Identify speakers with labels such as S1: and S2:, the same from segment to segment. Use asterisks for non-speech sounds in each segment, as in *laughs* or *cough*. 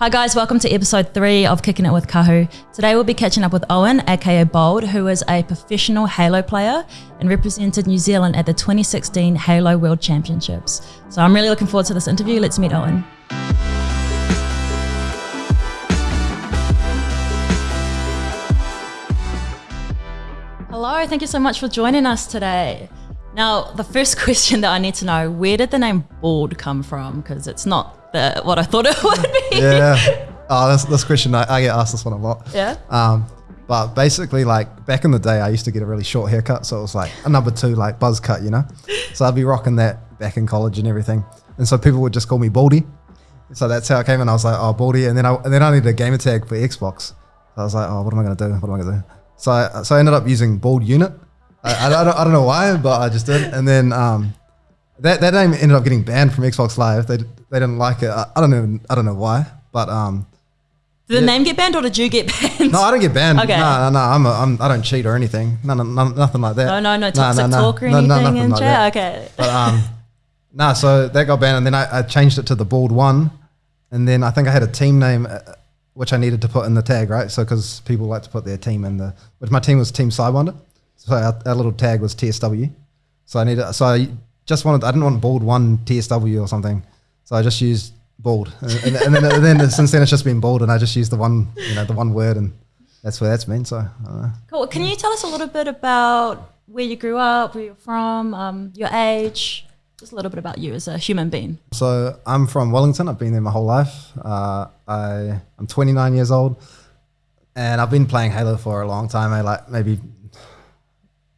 S1: Hi guys, welcome to episode three of Kicking It with Kahu. Today we'll be catching up with Owen, aka Bald, who is a professional Halo player and represented New Zealand at the 2016 Halo World Championships. So I'm really looking forward to this interview. Let's meet Owen. Hello, thank you so much for joining us today. Now, the first *laughs* question that I need to know, where did the name Bald come from? Because it's not the, what I thought it *laughs* would be.
S2: Yeah. Oh, this, this question, I, I get asked this one a lot.
S1: Yeah?
S2: Um, but basically, like back in the day, I used to get a really short haircut, so it was like a number two, like buzz cut, you know. So I'd be rocking that back in college and everything, and so people would just call me Baldy. So that's how I came, and I was like, oh, Baldy, and then I and then I needed a gamer tag for Xbox. So I was like, oh, what am I gonna do? What am I gonna do? So I, so I ended up using Bald Unit. I, I, I, don't, I don't know why, but I just did, and then um, that that name ended up getting banned from Xbox Live. They they didn't like it. I, I don't know I don't know why, but um,
S1: Did the
S2: Yeah.
S1: name get banned or did you get banned?
S2: no, I don't get banned.
S1: Okay.
S2: No, no, no. I'm, a, I'm I don't cheat or anything. No, no, no nothing like that.
S1: No, no, no
S2: No,
S1: toxic
S2: no, no.
S1: talk or
S2: No,
S1: anything
S2: no, nothing
S1: in
S2: like
S1: chat.
S2: that.
S1: Okay.
S2: But um, nah. So that got banned, and then I, I changed it to the bald one, and then I think I had a team name. Uh, which I needed to put in the tag, right? So because people like to put their team in the, which my team was Team Sidewinder, so our, our little tag was TSW. So I needed, so I just wanted, I didn't want bald one TSW or something, so I just used bald, and, and, then and then since then it's just been bald, and I just used the one, you know, the one word, and that's where that's been. So I don't know.
S1: Cool. Can you tell us a little bit about where you grew up, where you're from, um, your age, just a little bit about you as a human being?
S2: So I'm from Wellington. I've been there my whole life. Uh, I I'm 29 years old, and I've been playing Halo for a long time. I like maybe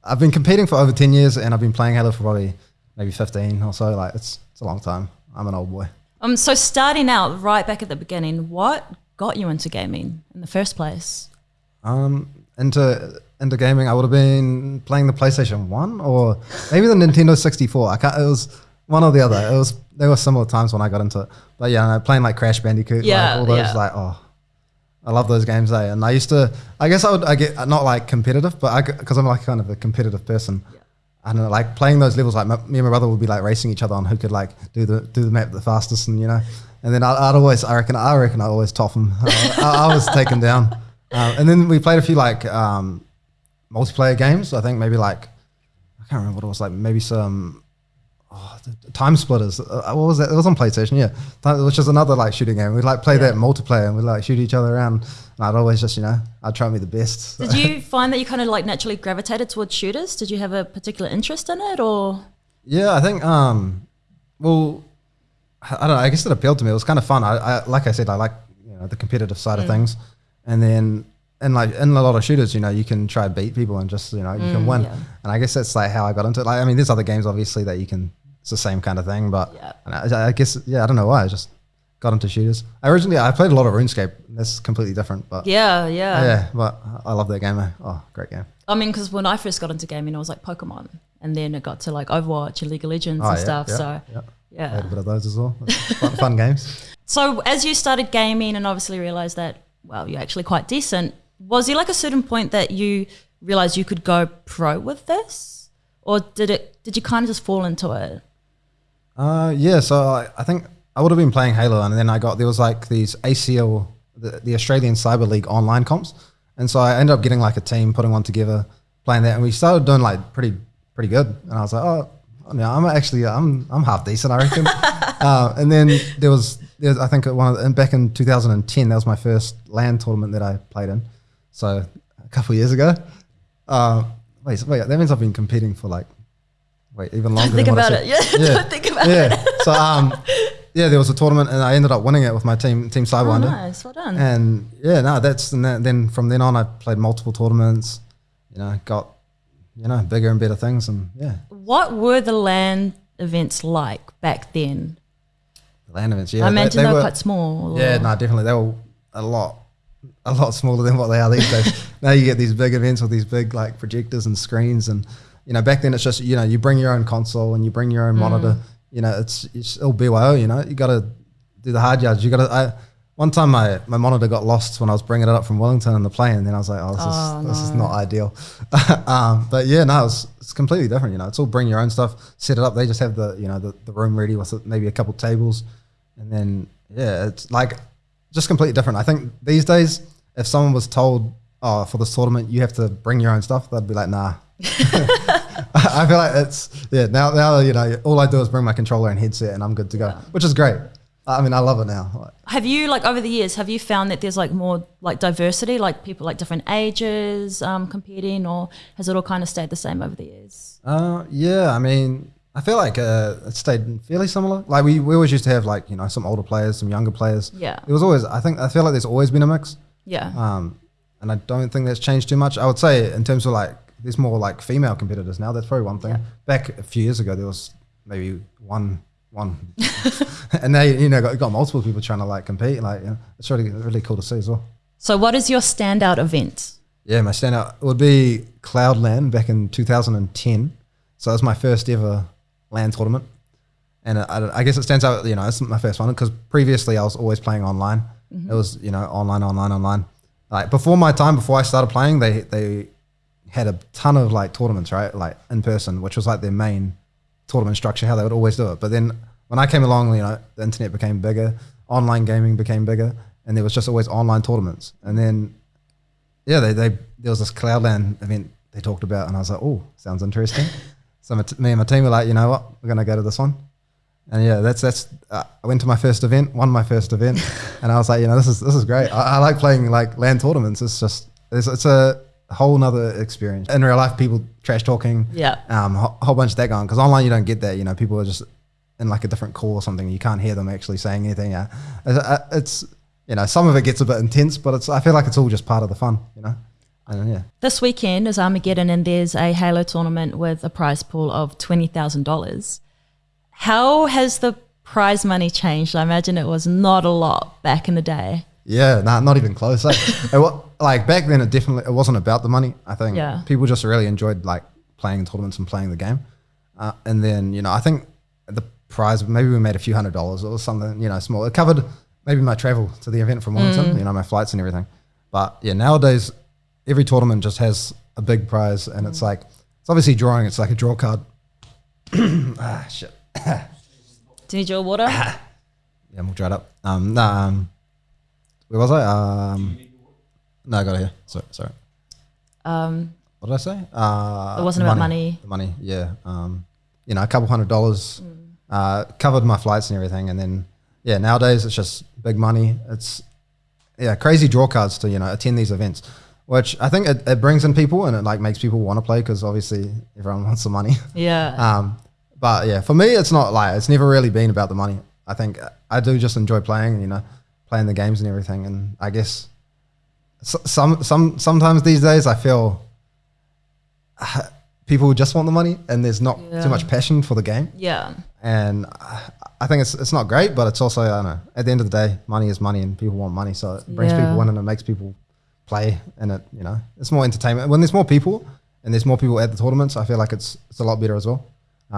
S2: I've been competing for over 10 years, and I've been playing Halo for probably maybe 15 or so. Like it's it's a long time. I'm an old boy.
S1: Um, so starting out right back at the beginning, what got you into gaming in the first place?
S2: Um, into into gaming, I would have been playing the PlayStation One or maybe the Nintendo 64. I can't. It was one or the other. It was there were similar times when I got into it. But yeah, playing like Crash Bandicoot,
S1: Yeah,
S2: like all those
S1: yeah.
S2: like oh, I love those games. Eh? And I used to. I guess I would. I get not like competitive, but I because I'm like kind of a competitive person. I don't know, like playing those levels. Like my, me and my brother would be like racing each other on who could like do the do the map the fastest, and you know. And then I, I'd always, I reckon, I reckon I always top him. I, I, I was taken down. Um, and then we played a few like um, multiplayer games. I think maybe like I can't remember what it was like. Maybe some oh, the- Time Splitters. Uh, what was that? It was on PlayStation. Yeah, Time- which is another like shooting game. We'd like play that multiplayer and we'd like shoot each other around. And I'd always just you know I'd try and be the best.
S1: Did you *laughs* find that you kind of like naturally gravitated towards shooters? Did you have a particular interest in it or?
S2: Yeah, I think. Um, well, I don't know. I guess it appealed to me. It was kind of fun. I, I like I said, I like you know the competitive side of things, and then and like in a lot of shooters, you know, you can try to beat people and just you know you can win.
S1: yeah.
S2: And I guess that's like how I got into it. Like I mean, there's other games obviously that you can. It's the same kind of thing, but
S1: Yeah.
S2: I, I guess yeah, I don't know why I just got into shooters. I originally I played a lot of RuneScape. That's completely different, but
S1: Yeah, yeah.
S2: yeah, but I love that game. eh? Oh, great game.
S1: I mean, because when I first got into gaming, it was like Pokemon, and then it got to like Overwatch and League of Legends
S2: Oh,
S1: and
S2: yeah,
S1: stuff.
S2: yeah,
S1: so
S2: yeah.
S1: yeah.
S2: I a bit of those as well. fun, fun *laughs* games.
S1: So as you started gaming and obviously realized that well, you're actually quite decent. Was there like a certain point that you realized you could go pro with this, or did it? Did you kind of just fall into it?
S2: Uh, yeah, so I, I think I would have been playing Halo, and then I got there was like these ACL, the, the Australian Cyber League online comps, and so I ended up getting like a team, putting one together, playing that, and we started doing like pretty pretty good, and I was like, oh, no, I'm actually I'm I'm half decent, I reckon. *laughs* uh, and then there was there was, I think one of the, back in 2010, that was my first LAN tournament that I played in, so a couple of years ago. Uh, wait, wait, that means I've been competing for like. Wait, even longer.
S1: Think
S2: than what I
S1: about it. *laughs* Yeah, don't think about
S2: yeah.
S1: it.
S2: So um, *laughs* yeah, there was a tournament, and I ended up winning it with my team, Team
S1: Oh,
S2: Sidewinder.
S1: nice, well done.
S2: And yeah, no, that's and that, then from then on, I played multiple tournaments. You know, got you know bigger and better things, and yeah,
S1: what were the LAN events like back then?
S2: the LAN events. Yeah,
S1: I imagine they, were, quite small.
S2: Yeah, no, definitely they were a lot, a lot smaller than what they are these days. *laughs* now you get these big events with these big like projectors and screens, and you know back then it's just you know you bring your own console and you bring your own monitor. You know it's it's all BYO. You know you got to do the hard yards. You got to. I one time my, my monitor got lost when I was bringing it up from Wellington in the plane, and then I was like, oh, this
S1: Oh,
S2: is this is not ideal. *laughs* um, but yeah, no, it's, it's completely different. You know, it's all bring your own stuff, set it up. They just have the you know the, the room ready with maybe a couple tables, and then yeah, it's like just completely different. I think these days, if someone was told, "Oh, for this tournament, you have to bring your own stuff," they'd be like, "Nah." *laughs* *laughs* *laughs* I feel like it's yeah. Now, now you know, all I do is bring my controller and headset, and I'm good to go, which is great. I mean, I love it now.
S1: Have you like over the years? Have you found that there's like more like diversity, like people like different ages um, competing, or has it all kind of stayed the same over the years?
S2: Uh, yeah, I mean, I feel like uh, it stayed fairly similar. Like we, we always used to have like you know some older players, some younger players.
S1: Yeah.
S2: It was always. I think I feel like there's always been a mix.
S1: Yeah.
S2: Um, and I don't think that's changed too much. I would say in terms of like there's more like female competitors now. That's probably one thing.
S1: Yeah.
S2: Back a few years ago, there was maybe one one, *laughs* and now you know got, got multiple people trying to like compete. Like you know, it's really really cool to see as well.
S1: so, what is your standout event?
S2: Yeah, my standout would be Cloudland back in 2010. So that was my first ever LAN tournament, and I, I guess it stands out. You know, it's my first one because previously I was always playing online. Mm-hmm. It was you know online, online, online. Like before my time, before I started playing, they they had a ton of like tournaments, right? Like in person, which was like their main tournament structure, how they would always do it. But then when I came along, you know, the internet became bigger, online gaming became bigger, and there was just always online tournaments. And then yeah, they, they there was this Cloudland event they talked about, and I was like, oh, sounds interesting. *laughs* so my t- me and my team were like, you know what, we're gonna go to this one. And yeah, that's that's. Uh, I went to my first event, won my first event, *laughs* and I was like, you know, this is this is great. I, I like playing like LAN tournaments. It's just it's, it's a whole nother experience. In real life, people trash talking,
S1: Yeah.
S2: um, a whole bunch of that going. Because online, you don't get that. You know, people are just in like a different call or something. You can't hear them actually saying anything. Yeah, it's, uh, it's you know, some of it gets a bit intense, but it's I feel like it's all just part of the fun. You know, and yeah.
S1: This weekend is Armageddon, and there's a Halo tournament with a prize pool of twenty thousand dollars. How has the prize money changed? I imagine it was not a lot back in the day.
S2: Yeah, nah, not even close. Like, it wa- *laughs* like back then, it definitely it wasn't about the money. I think
S1: Yeah.
S2: people just really enjoyed like playing tournaments and playing the game. Uh, and then you know, I think the prize maybe we made a few hundred dollars or something. You know, small. It covered maybe my travel to the event from Wellington. You know, my flights and everything. But yeah, nowadays every tournament just has a big prize, and it's like it's obviously drawing. It's like a draw card. *clears throat* ah, shit.
S1: Do you need your water? *coughs*
S2: Yeah, I'm all dried up. Um, nah, um, where was I? Um, no, I got it here. Sorry, sorry.
S1: Um,
S2: What did I say? Uh,
S1: It wasn't about money.
S2: The money, yeah. Um, you know, a couple hundred dollars
S1: Mm.
S2: uh, covered my flights and everything, and then yeah, nowadays it's just big money. It's yeah, crazy draw cards to you know attend these events, which I think it, it brings in people and it like makes people want to play because obviously everyone *laughs* wants the money.
S1: yeah.
S2: Um, but yeah, for me, it's not like it's never really been about the money. I think I do just enjoy playing, you know, playing the games and everything. And I guess some some sometimes these days I feel uh, *sighs* people just want the money and there's not
S1: Yeah.
S2: too much passion for the game.
S1: yeah.
S2: And I- I think it's it's not great, but it's also I don't know. At the end of the day, money is money, and people want money, so it brings
S1: Yeah.
S2: people in and it makes people play, and it you know it's more entertainment. When there's more people and there's more people at the tournaments, I feel like it's it's a lot better as well.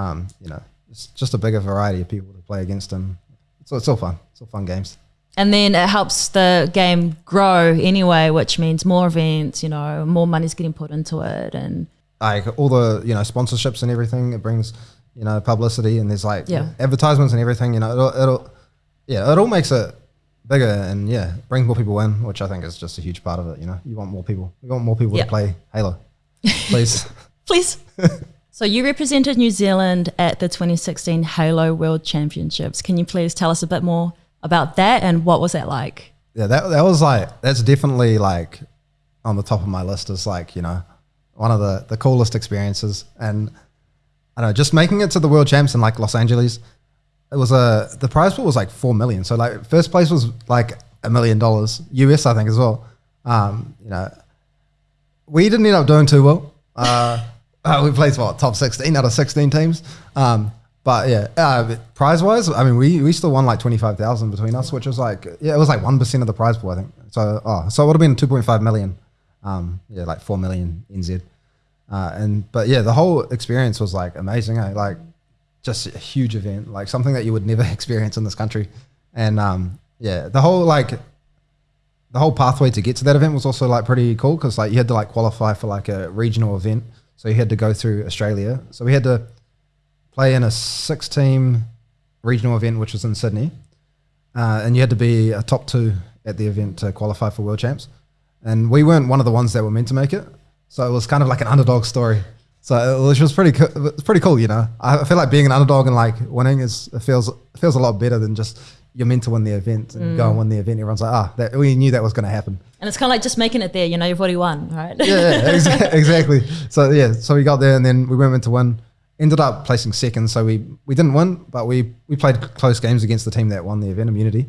S2: Um, you know, it's just a bigger variety of people to play against, and so it's all fun. It's all fun games.
S1: And then it helps the game grow anyway, which means more events, you know, more money's getting put into it. And
S2: like all the you know sponsorships and everything. It brings you know publicity and there's like
S1: Yeah.
S2: advertisements and everything. You know, it'll, it'll yeah, it all makes it bigger and yeah, brings more people in, which I think is just a huge part of it. You know, you want more people. You want more people to play Halo, *laughs* please.
S1: please. *laughs* so you represented New Zealand at the 2016 Halo World Championships. Can you please tell us a bit more about that and what was that like?
S2: yeah, that that was like that's definitely like on the top of my list as like you know one of the the coolest experiences and I don't know just making it to the world champs in like Los Angeles. It was a the prize pool was like four million. So like first place was like a million dollars US I think as well. Um, you know, we didn't end up doing too well. Uh, *laughs* we placed what top sixteen out of sixteen teams. Um, but yeah, uh, prize wise, I mean, we, we still won like twenty five thousand between us, which was like yeah, it was like one percent of the prize pool, I think. So oh, so it would have been two point five million. Um, yeah, like four million NZ. Uh, and but yeah, the whole experience was like amazing. Eh? Like just a huge event, like something that you would never *laughs* experience in this country. And um, yeah, the whole like the whole pathway to get to that event was also like pretty cool because like you had to like qualify for like a regional event, so you had to go through Australia. So we had to play in a six-team regional event, which was in Sydney, uh, and you had to be a top two at the event to qualify for world champs, and we weren't one of the ones that were meant to make it. So it was kind of like an underdog story. So which was pretty co- it's pretty cool, you know. I feel like being an underdog and like winning is it feels it feels a lot better than just you're meant to win the event and go and win the event. Everyone's like, ah, that, we knew that was going to happen.
S1: And it's kind of like just making it there. You know, you've already won, right?
S2: Yeah, yeah exa- *laughs* exactly. So yeah, so we got there and then we went to win. Ended up placing second, so we we didn't win, but we we played close games against the team that won the event, Immunity.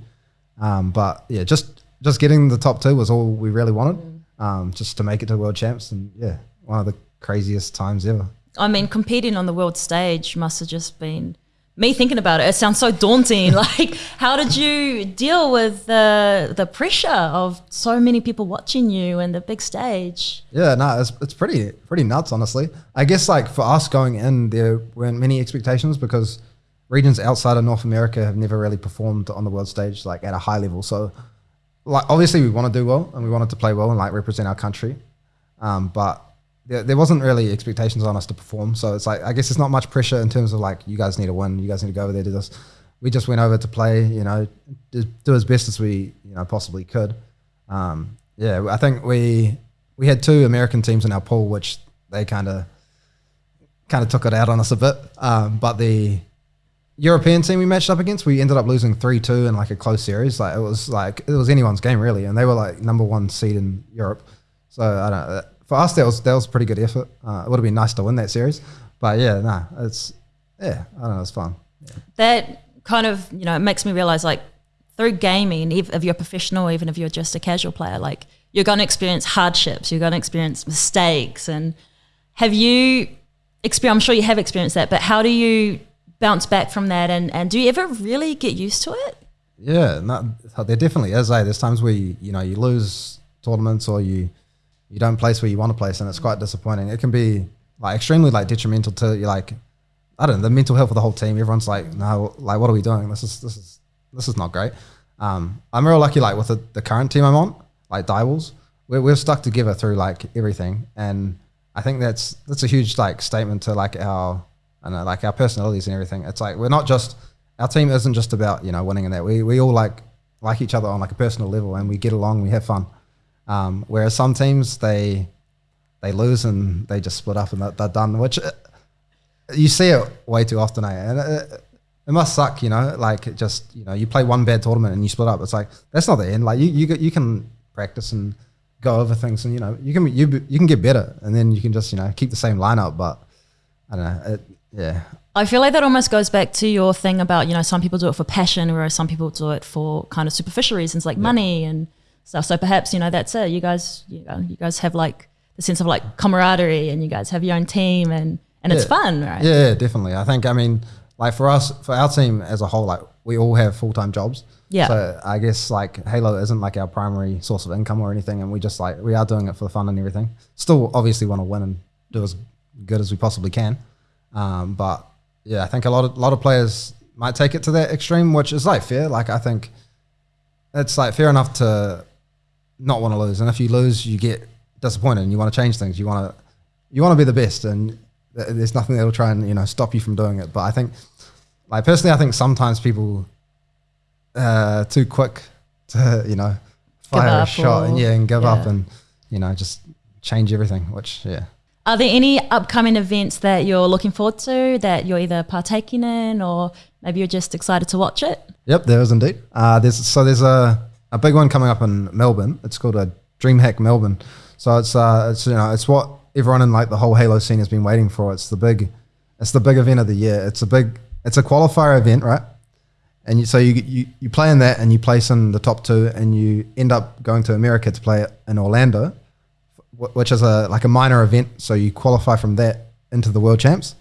S2: Um, but yeah, just just getting the top two was all we really wanted, um, just to make it to world champs, and yeah, one of the craziest times ever.
S1: I mean, competing on the world stage must have just been me thinking about it. It sounds so daunting. *laughs* like, how did you deal with the the pressure of so many people watching you and the big stage?
S2: Yeah, no, it's, it's pretty pretty nuts, honestly. I guess like for us going in, there weren't many expectations because regions outside of North America have never really performed on the world stage like at a high level. So, like obviously we want to do well and we wanted to play well and like represent our country, um, but there, there wasn't really expectations on us to perform. So it's like I guess it's not much pressure in terms of like you guys need to win, you guys need to go over there do this. We just went over to play, you know, do, as best as we you know possibly could. Um, yeah, I think we we had two American teams in our pool, which they kind of kind of took it out on us a bit. Um, but the European team we matched up against, we ended up losing three two in like a close series. Like it was like it was anyone's game really, and they were like number one seed in Europe. So I don't know for us, that was that was a pretty good effort. Uh, it would have been nice to win that series, but yeah, nah, it's yeah, I don't know, it's fun. Yeah.
S1: That kind of you know it makes me realize like through gaming, if, if you're professional, even if you're just a casual player, like you're going to experience hardships, you're going to experience mistakes, and have you experienced? I'm sure you have experienced that, but how do you bounce back from that, and and do you ever really get used to it?
S2: Yeah, no, there definitely is. Eh? There's times where you, you know you lose tournaments or you you don't place where you want to place, and it's quite disappointing. It can be like extremely like detrimental to you, like I don't know the mental health of the whole team. Everyone's like, no, like what are we doing? This is this is this is not great. Um, I'm real lucky, like with the, the current team I'm on, like Direwolves, we're we're stuck together through like everything, and I think that's that's a huge like statement to like our I know like our personalities and everything. It's like we're not just our team isn't just about you know winning and that. We we all like like each other on like a personal level, and we get along, we have fun. Um, whereas some teams they they lose and they just split up and they're, they're done, which uh, you see it way too often. Eh? And it, it, must suck, you know. Like it just you know you play one bad tournament and you split up. It's like that's not the end. Like you you you can practice and go over things and you know you can you you can get better and then you can just you know keep the same lineup. But I don't know. It, yeah.
S1: I feel like that almost goes back to your thing about, you know, some people do it for passion, whereas some people do it for kind of superficial reasons like yeah. money and stuff. So perhaps you know that's it. You guys, you know, you guys have like the sense of like camaraderie, and you guys have your own team, and and yeah. it's fun, right?
S2: Yeah, definitely. I think I mean, like for us, for our team as a whole, like we all have full time jobs.
S1: Yeah.
S2: So I guess like Halo isn't like our primary source of income or anything, and we just like we are doing it for the fun and everything. Still, obviously, want to win and do as good as we possibly can. Um, but yeah, I think a lot of a lot of players might take it to that extreme, which is like fair. Like I think it's like fair enough to not want to lose. And if you lose, you get disappointed and you want to change things. You want to you want to be the best, and there's nothing that'll try and you know stop you from doing it. But I think, like personally, I think sometimes people uh, too quick to *laughs* you know fire a shot and yeah and give yeah. up and you know just change everything. Which yeah.
S1: Are there any upcoming events that you're looking forward to that you're either partaking in or maybe you're just excited to watch it?
S2: Yep, there is indeed. Uh, there's so there's a a big one coming up in Melbourne. It's called a DreamHack Melbourne. So it's uh, it's you know it's what everyone in like the whole Halo scene has been waiting for. It's the big, it's the big event of the year. It's a big, it's a qualifier event, right? And you, so you, you you play in that and you place in the top two, and you end up going to America to play in Orlando, which is a like a minor event. So you qualify from that into the world champs.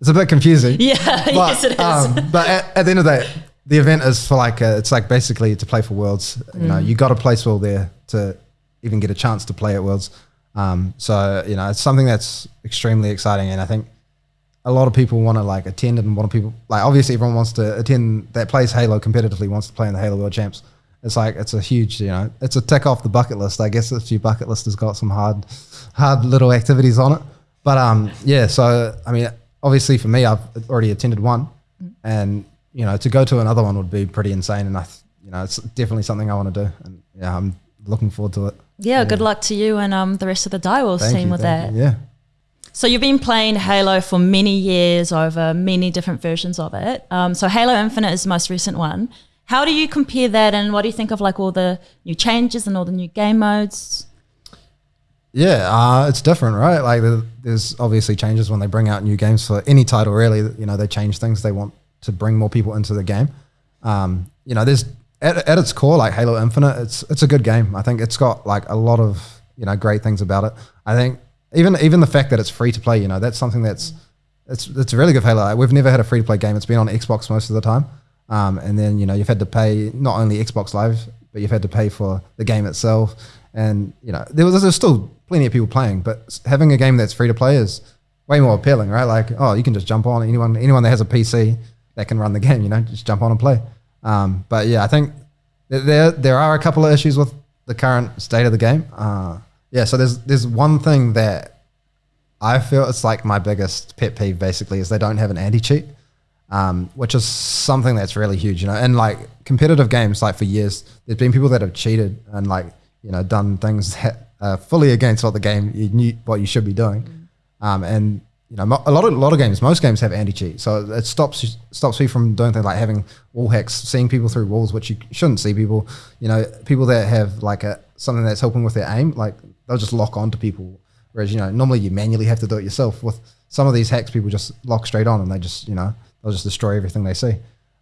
S2: It's a bit confusing. *laughs*
S1: Yeah, but, *laughs* yes it is. Um,
S2: but at, at the end of the day, the event is for like a, it's like basically to play for Worlds. Mm. You know, mm. you got to place well there to even get a chance to play at Worlds. Um, so you know, it's something that's extremely exciting, and I think a lot of people want to like attend and want to people like obviously everyone wants to attend that plays Halo competitively wants to play in the Halo World Champs. It's like it's a huge, you know, it's a tick off the bucket list. I guess if your bucket list has got some hard, hard little activities on it. But um, yeah. So I mean, obviously for me, I've already attended one, mm. and you know, to go to another one would be pretty insane. And I, you know, it's definitely something I want to do, and yeah, I'm looking forward to it.
S1: Yeah, good luck to you and um, the rest of the Direwolves
S2: Thank
S1: team
S2: you,
S1: with that.
S2: you. Yeah.
S1: So you've been playing Halo for many years over many different versions of it. Um, so Halo Infinite is the most recent one. How do you compare that, and what do you think of like all the new changes and all the new game modes?
S2: Yeah, uh, it's different, right? Like there's obviously changes when they bring out new games for any title. Really, you know, they change things. They want to bring more people into the game. Um, you know, there's at, at its core, like Halo Infinite, it's it's a good game. I think it's got like a lot of you know great things about it. I think even even the fact that it's free to play, you know, that's something that's it's it's a really good Halo. Like, we've never had a free to play game. It's been on Xbox most of the time, um, and then you know you've had to pay not only Xbox Live, but you've had to pay for the game itself. And you know there was there's still plenty of people playing, but having a game that's free to play is way more appealing, right? Like oh, you can just jump on anyone anyone that has a PC that can run the game, you know, just jump on and play. Um, but yeah, I think there there are a couple of issues with the current state of the game. Uh, yeah, so there's there's one thing that I feel it's like my biggest pet peeve basically is they don't have an anti cheat, um, which is something that's really huge, you know. And like competitive games, like for years, there's been people that have cheated and like you know done things that are fully against what the game you knew what you should be doing, um, and you know a lot of a lot of games, most games have anti cheat, so it stops stops you from doing things like having wall hacks, seeing people through walls, which you shouldn't see people. You know, people that have like a something that's helping with their aim, like they'll just lock onto people Whereas, you know, normally you manually have to do it yourself. With some of these hacks, people just lock straight on and they just, you know, they'll just destroy everything they see.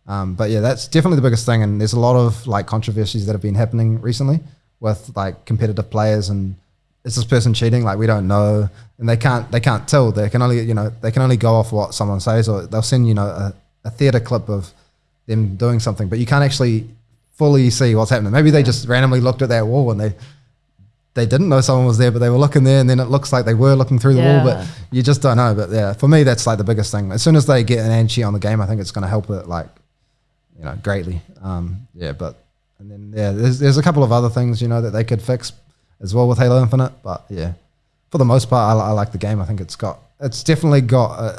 S2: Um, but yeah, that's definitely the biggest thing. And there's a lot of like controversies that have been happening recently with like competitive players and is this person cheating? Like we don't know, and they can't they can't tell. They can only you know they can only go off what someone says, or they'll send you know a, a theater clip of them doing something, but you can't actually fully see what's happening. Maybe they just randomly looked at that wall and they they didn't know someone was there, but they were looking there, and then it looks like they were looking through the wall, but you just don't know. But yeah, for me, that's like the biggest thing. As soon as they get an anti on the game, I think it's going to help it like you know greatly. Um, yeah, but and then yeah, there's there's a couple of other things you know that they could fix as well with Halo Infinite, but yeah, for the most part, I, I like the game. I think it's got it's definitely got uh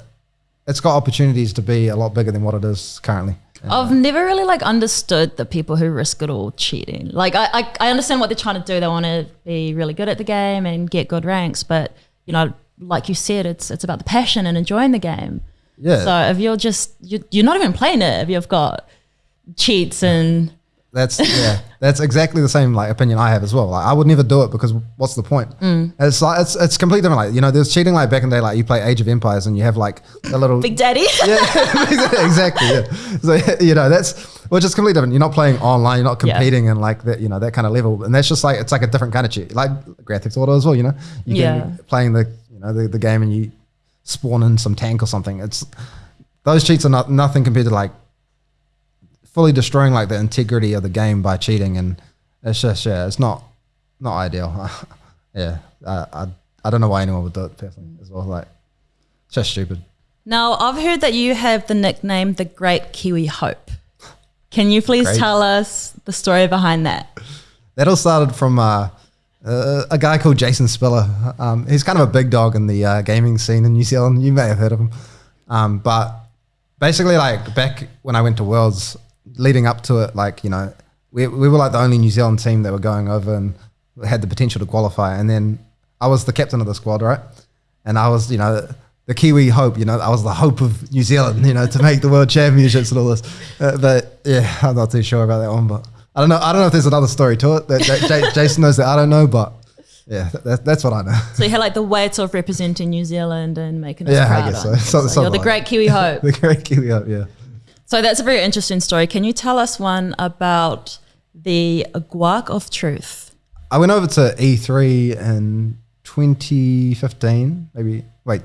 S2: it's got opportunities to be a lot bigger than what it is currently.
S1: I've never really like understood the people who risk it all cheating. Like I, I, I understand what they're trying to do. They want to be really good at the game and get good ranks, but you know, like you said, it's it's about the passion and enjoying the game.
S2: Yeah.
S1: So if you're just you you're not even playing it if you've got cheats and
S2: That's yeah. That's exactly the same like opinion I have as well. Like I would never do it because what's the point?
S1: Mm.
S2: It's like it's it's completely different. Like you know, there's cheating like back in the day. Like you play Age of Empires and you have like a little
S1: Big Daddy. *laughs*
S2: yeah, *laughs* exactly. Yeah. So *laughs* you know that's which is completely different. You're not playing online. You're not
S1: Yeah.
S2: competing in like that. You know that kind of level. And that's just like it's like a different kind of cheat. Like graphics Auto as well. You know, you
S1: Yeah.
S2: can playing the you know the, the game and you spawn in some tank or something. It's those cheats are not nothing compared to like fully destroying like the integrity of the game by cheating. And it's just yeah, it's not not ideal. *laughs* yeah, I, I I don't know why anyone would do it personally as well. Like it's just stupid.
S1: Now I've heard that you have the nickname the Great Kiwi Hope. Can you please
S2: Great.
S1: tell us the story behind that?
S2: That all started from uh, uh, a guy called Jason Spiller. Um, he's kind of a big dog in the uh, gaming scene in New Zealand. You may have heard of him. Um, but basically, like back when I went to Worlds, leading up to it, like, you know, we, we were like the only New Zealand team that were going over and had the potential to qualify. And then I was the captain of the squad, right? And I was, you know, the Kiwi hope, you know, I was the hope of New Zealand, you know, to make the world championships and all this. Uh, but yeah, I'm not too sure about that one. But I don't know. I don't know if there's another story to it that, that J- Jason knows that I don't know. But yeah, that, that's what I know.
S1: So you had like the weight of representing New Zealand and making us
S2: Yeah, I guess so. *laughs* So-
S1: So you're the
S2: like
S1: Great Kiwi Hope. *laughs*
S2: the great Kiwi hope, yeah.
S1: So that's a very interesting story. Can you tell us one about the guac of truth?
S2: I went over to E3 in 2015, maybe, wait,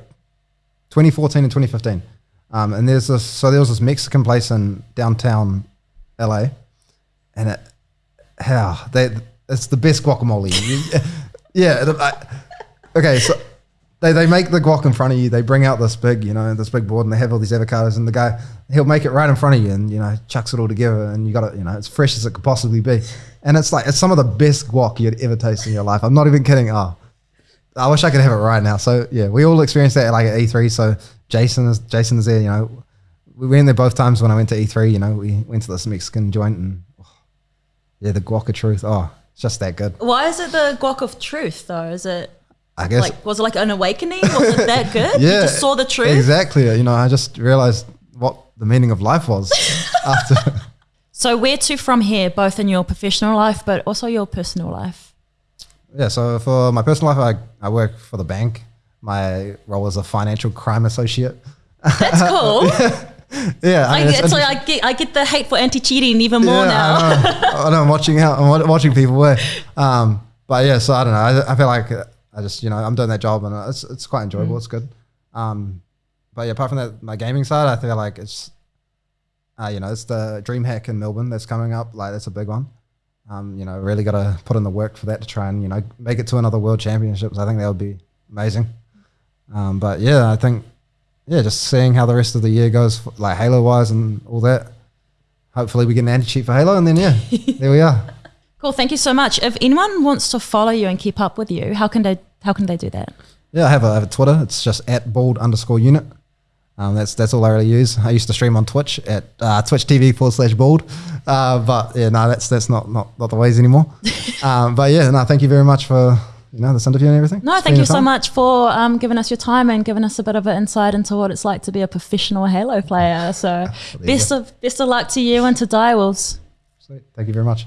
S2: 2014 and 2015. Um, and there's this, so there was this Mexican place in downtown LA, and it, how they, it's the best guacamole. *laughs* Yeah. I- okay. So they, they make the guac in front of you. They bring out this big, you know, this big board and they have all these avocados and the guy, he'll make it right in front of you and, you know, chucks it all together and you got it, you know, it's fresh as it could possibly be. And it's like, it's some of the best guac you'd ever taste in your life. I'm not even kidding. Oh, I wish I could have it right now. So yeah, we all experienced that like at E3. So Jason is Jason is there. You know, we went there both times when I went to E3. You know, we went to this Mexican joint and oh, yeah, the guac of truth. Oh, it's just that good.
S1: Why is it the guac of truth though? Is it
S2: I guess.
S1: like was it like an awakening? Was it that *laughs* good?
S2: yeah,
S1: You just saw the truth.
S2: Exactly. You know, I just realized what the meaning of life was *laughs* after.
S1: So where to from here, both in your professional life but also your personal life?
S2: Yeah, so for my personal life, I, I work for the bank. My role is a financial crime associate.
S1: That's *laughs* cool.
S2: Yeah,
S1: I
S2: mean, it's
S1: get, so. I get I get the hate for anti cheating even more
S2: Yeah,
S1: now.
S2: I know. I know. I'm watching out. I'm watching people wear. Um, but yeah, so I don't know. I, I feel like I just you know I'm doing that job and it's it's quite enjoyable.
S1: Mm.
S2: It's good. Um, but yeah, apart from that, my gaming side, I feel like it's uh, you know it's the DreamHack in Melbourne that's coming up. Like that's a big one. Um, you know, really got to put in the work for that to try and you know make it to another World Championships. I think that would be amazing. Um, but yeah, I think yeah, just seeing how the rest of the year goes, like Halo wise and all that. Hopefully, we get an anti cheat for Halo, and then yeah, *laughs* there we are.
S1: Cool, thank you so much. If anyone wants to follow you and keep up with you, how can they how can they do that?
S2: Yeah, I have a, I have a Twitter. It's just at bald underscore unit. Um, that's that's all I really use. I used to stream on Twitch at uh, Twitch TV forward slash bald, uh, but yeah, no, that's that's not not, not the ways anymore. *laughs* um, but yeah, no, thank you very much for you know this interview and everything.
S1: No, thank you so much for um, giving us your time and giving us a bit of an insight into what it's like to be a professional Halo player. So
S2: you
S1: best of best of luck to you and to Direwolves.
S2: Sweet. Thank you very much.